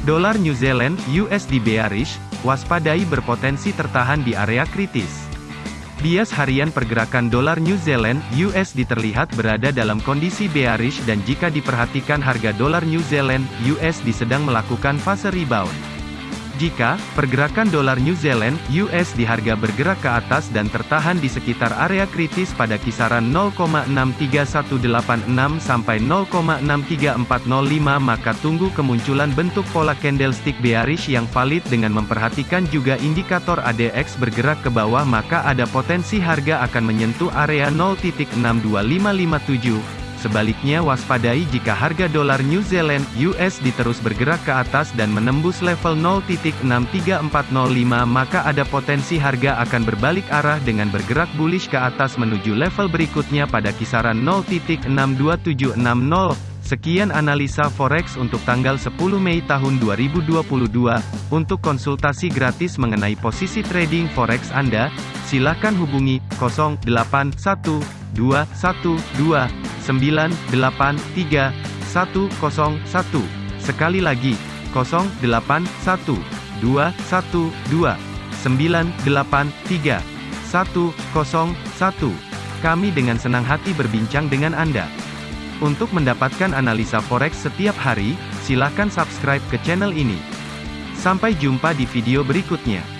Dolar New Zealand USD bearish, waspadai berpotensi tertahan di area kritis. Bias harian pergerakan dolar New Zealand USD terlihat berada dalam kondisi bearish dan jika diperhatikan harga dolar New Zealand USD sedang melakukan fase rebound. Jika pergerakan dolar New Zealand (US) di harga bergerak ke atas dan tertahan di sekitar area kritis pada kisaran 0,63186 sampai 0,63405 maka tunggu kemunculan bentuk pola candlestick bearish yang valid dengan memperhatikan juga indikator ADX bergerak ke bawah maka ada potensi harga akan menyentuh area 0.62557 Sebaliknya waspadai jika harga dolar New Zealand USD terus bergerak ke atas dan menembus level 0.63405 maka ada potensi harga akan berbalik arah dengan bergerak bullish ke atas menuju level berikutnya pada kisaran 0.62760. Sekian analisa forex untuk tanggal 10 Mei tahun 2022. Untuk konsultasi gratis mengenai posisi trading forex Anda, silakan hubungi 081212 983 101. Sekali lagi, 081 212 983 101. Kami dengan senang hati berbincang dengan Anda. Untuk mendapatkan analisa forex setiap hari, silakan subscribe ke channel ini. Sampai jumpa di video berikutnya.